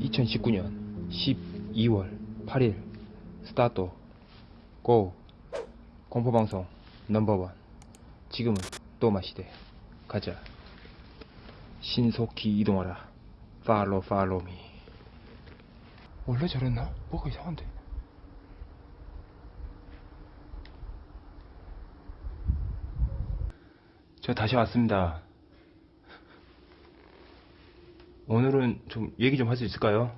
(2019년 12월 8일) 스타트 고 공포방송 넘버원. 지금은 또 마시대. 가자. 신속히 이동하라. 팔로 팔로미. 원래 저랬나? 뭐가 이상한데 저 다시 왔습니다 오늘은 좀 얘기 좀 할 수 있을까요?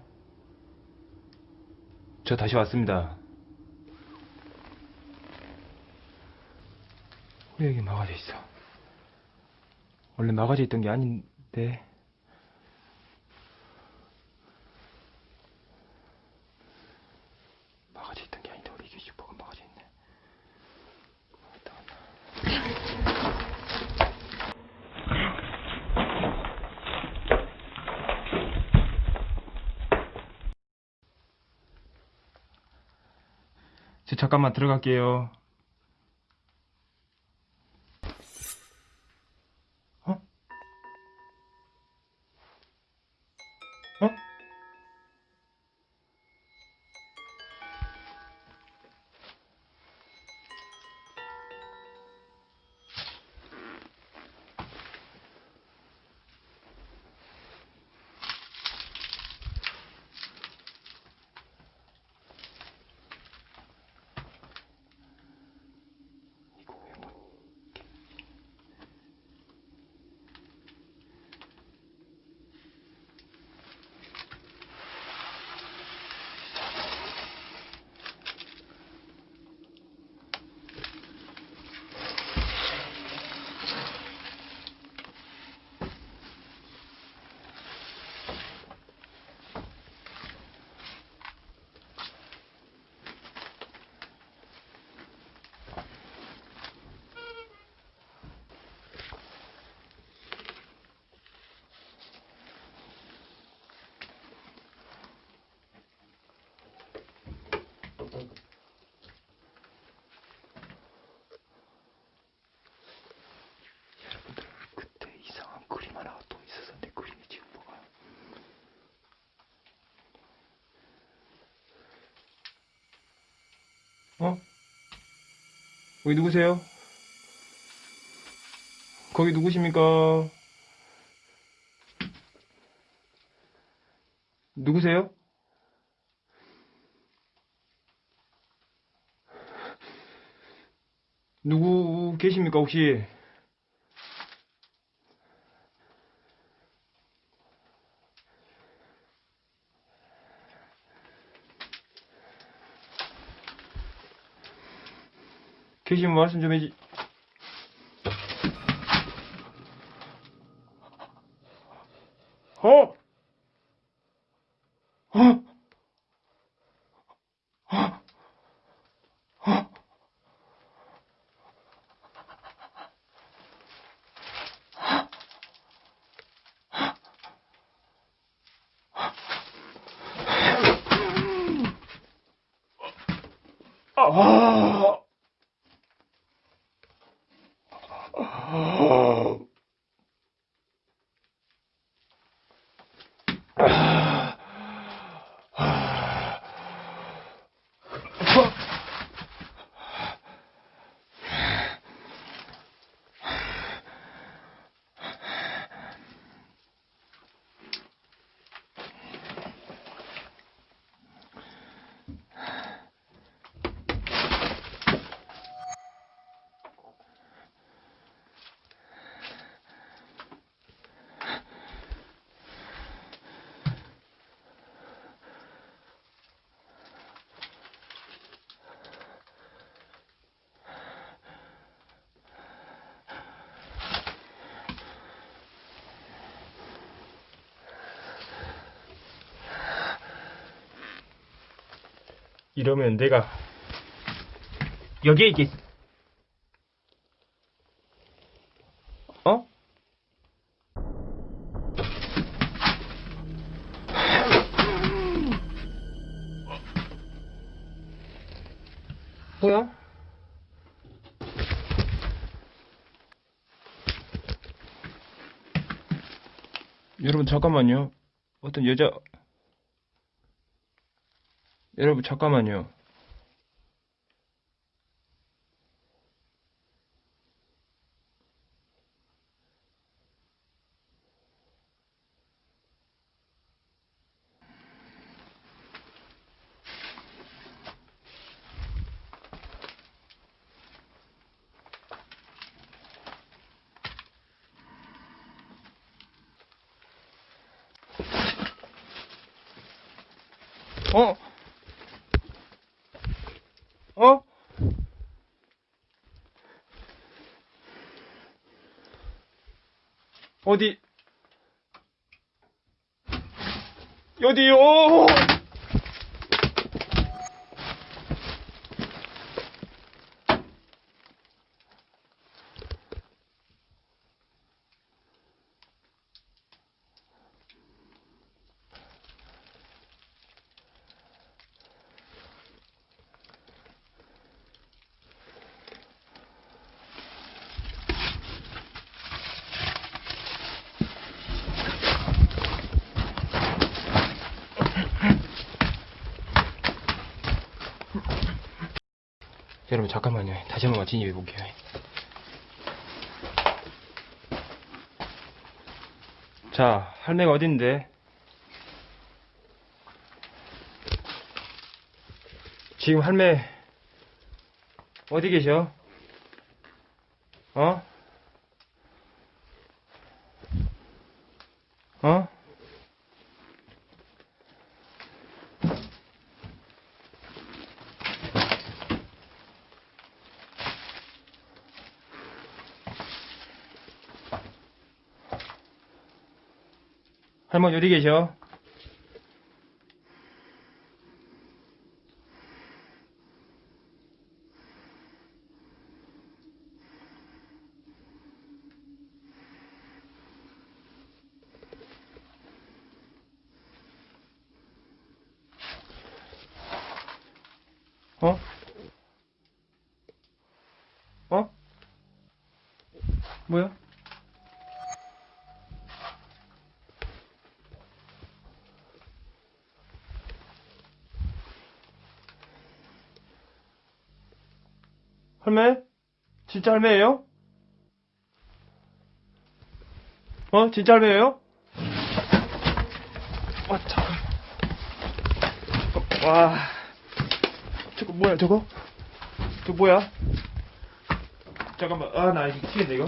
저 다시 왔습니다. 왜 여기 막아져 있어? 원래 막아져 있던 게 아닌데. 막아져 있던 게 아닌데 우리 이게 슈퍼가 막아져 있네. 왔다 갔다. 저 잠깐만 들어갈게요. 어? 어? 이거 왜 뭐? 여러분들 그때 이상한 그림 하나가 또 있어서 내 그림이 지금 뭐가 어? 거기 누구세요? 거기 누구십니까? 누구세요? 누구 계십니까 혹시? 계시면 말씀 좀 해지. 어? 어? 어? 어? 아. 아. 이러면 내가 여기에 이게 어? 뭐야? 여러분 잠깐만요. 어떤 여자 여러분 잠깐만요. 어? 어? 어디? 어디요? 여러분 잠깐만요. 다시 한번 진입해 볼게요. 자, 할매가 어딘데? 지금 할매 어디 계셔? 어? 어? 할머니 어디 계셔? 어? 어? 뭐야? 할매? 진짜 할매예요? 어? 진짜 할매예요? 와, 잠깐. 잠깐, 와. 저거 뭐야, 저거? 저거 뭐야? 잠깐만, 아, 나 이거 미치겠네, 이거.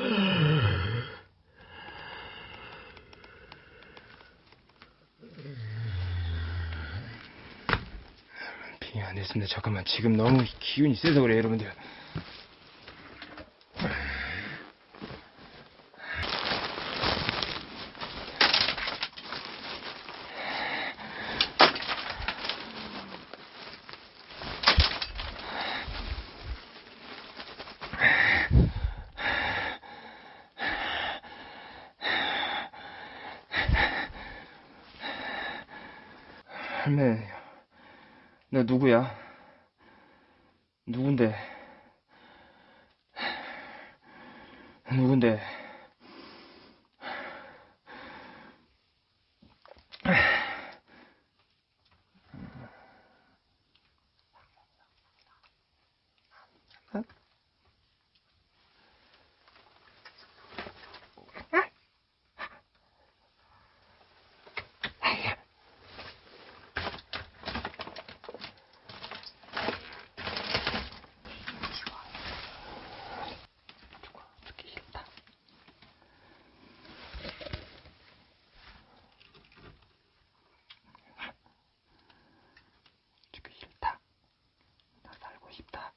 아, 빙이 안 됐습니다. 잠깐만 지금 너무 기운이 세서 그래 여러분들. 할매, 너 누구야? 누군데? 누군데? 죽기 싫다. 나 살고 싶다.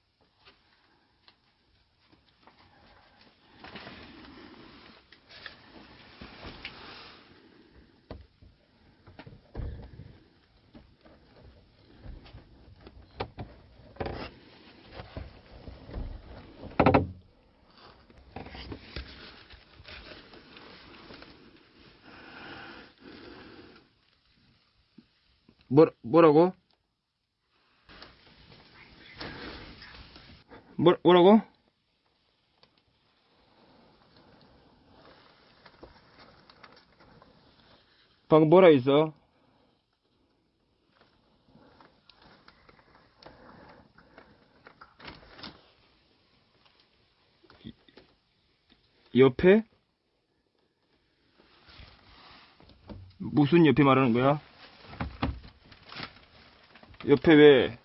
뭐, 뭐라고? 뭐, 뭐라고? 방금 뭐라 했어? 이- 옆에? 무슨 옆에 말하는 거야? 옆에 왜?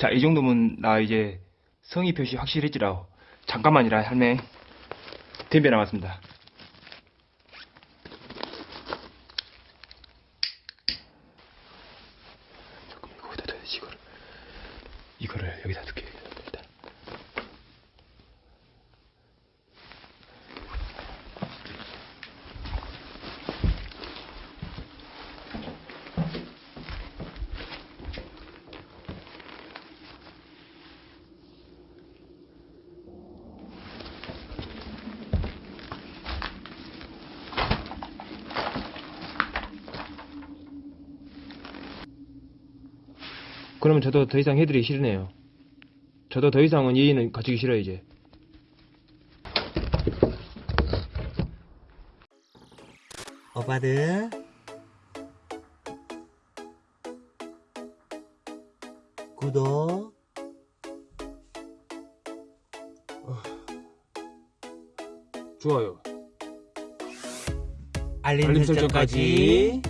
자, 이 정도면 나 이제 성의 표시 확실해지라. 잠깐만이라, 할매. 덤벼 나왔습니다. 조금 거기다 둬야지, 이거를. 이거를 여기다 둘게, 일단. 그러면 저도 더 이상 해드리기 싫네요. 저도 더 이상은 예의는 갖추기 싫어요, 이제. 오빠들 구독 좋아요. 알림, 알림 설정까지